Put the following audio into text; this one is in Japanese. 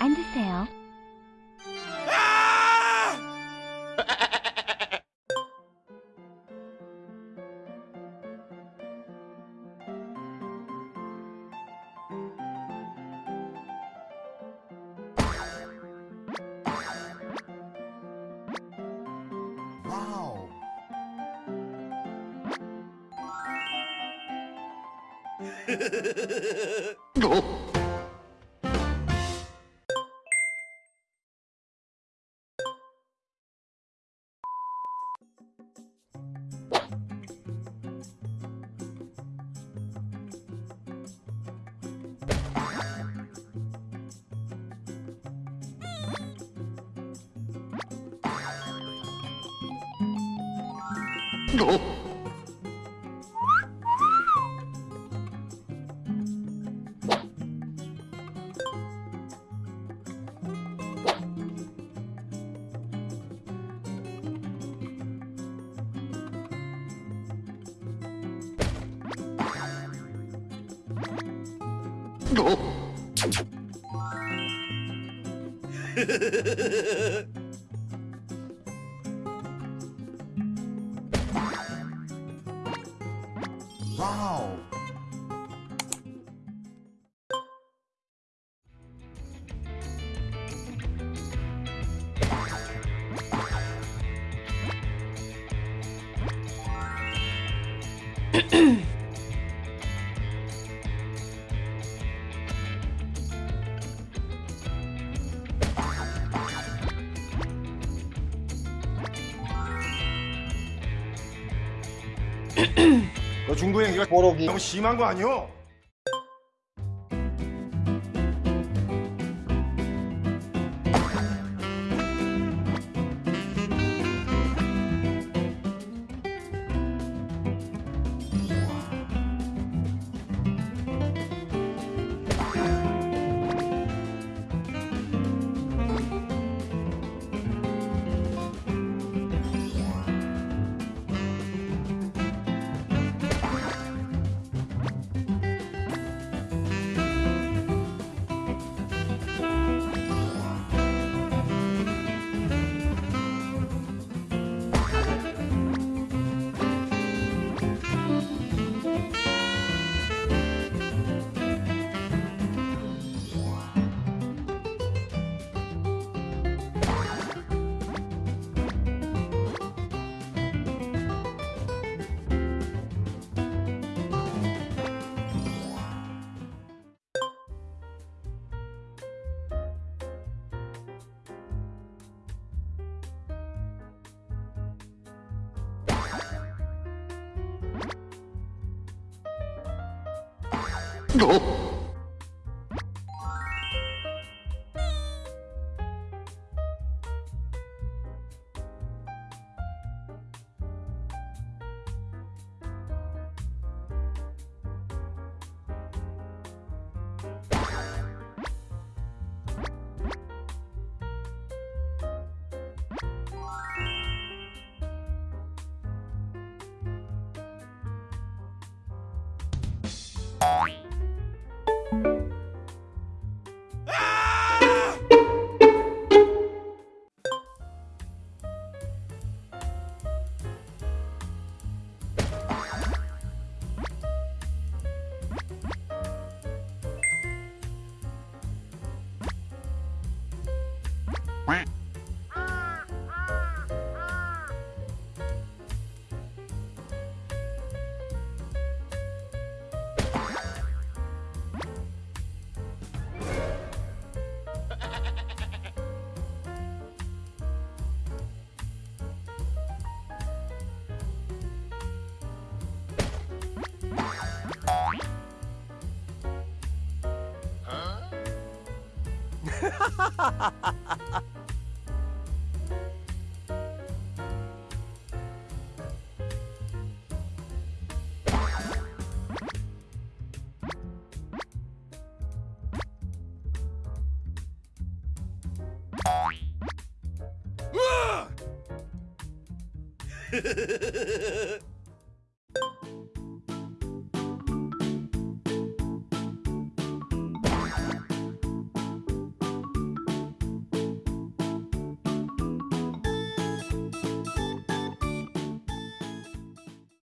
앉으세요. 아! 어? Oh! Wow! 너 중도 행위가 보로기 너무 심한 거 아니오? 어? う わ